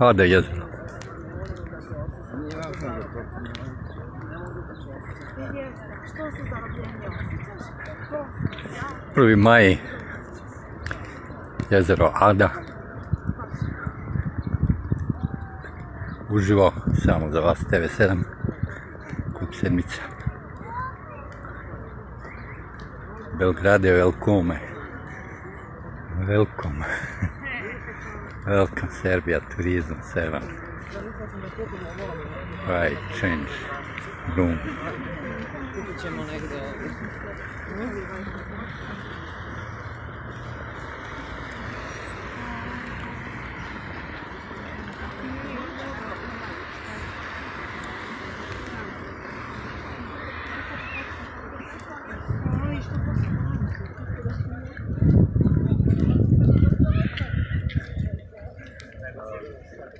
Ode jedno. Prvi maj, jezero Ada. Uživo, samo za vas TV7, kup sedmica. Belgrade, velkome welcome. welcome Serbia Tourism 7. Right, change room.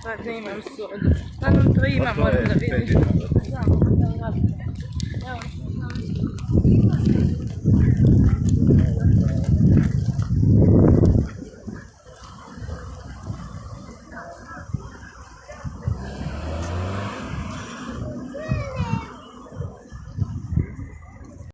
To je imam sodu. Pa da vidim.